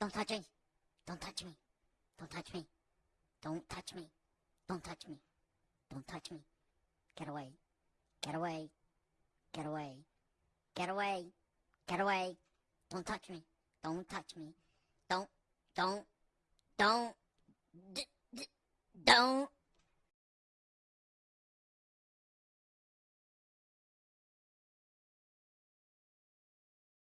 Don't touch me. Don't touch me. Don't touch me. Don't touch me. Don't touch me. Don't touch me. Get away. Get away. Get away. Get away. Get away. Don't touch me. Don't touch me. Don't, don't, don't, d- d- don't